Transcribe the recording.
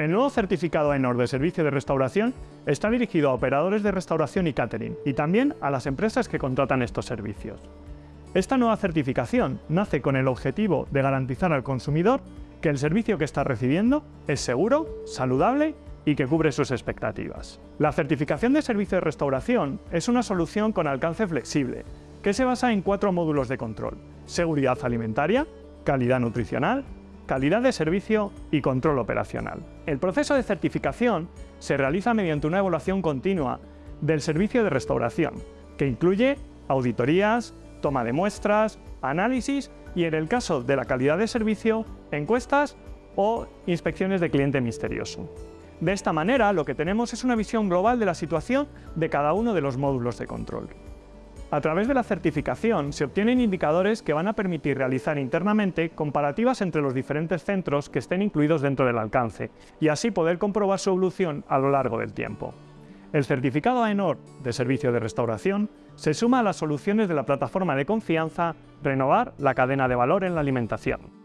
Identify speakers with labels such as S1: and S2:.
S1: El nuevo certificado ENOR de servicio de restauración está dirigido a operadores de restauración y catering y también a las empresas que contratan estos servicios. Esta nueva certificación nace con el objetivo de garantizar al consumidor que el servicio que está recibiendo es seguro, saludable y que cubre sus expectativas. La certificación de servicio de restauración es una solución con alcance flexible, que se basa en cuatro módulos de control. Seguridad alimentaria, calidad nutricional, calidad de servicio y control operacional. El proceso de certificación se realiza mediante una evaluación continua del servicio de restauración, que incluye auditorías, toma de muestras, análisis y, en el caso de la calidad de servicio, encuestas o inspecciones de cliente misterioso. De esta manera, lo que tenemos es una visión global de la situación de cada uno de los módulos de control. A través de la certificación se obtienen indicadores que van a permitir realizar internamente comparativas entre los diferentes centros que estén incluidos dentro del alcance y así poder comprobar su evolución a lo largo del tiempo. El certificado AENOR de servicio de restauración se suma a las soluciones de la plataforma de confianza Renovar la cadena de valor en la alimentación.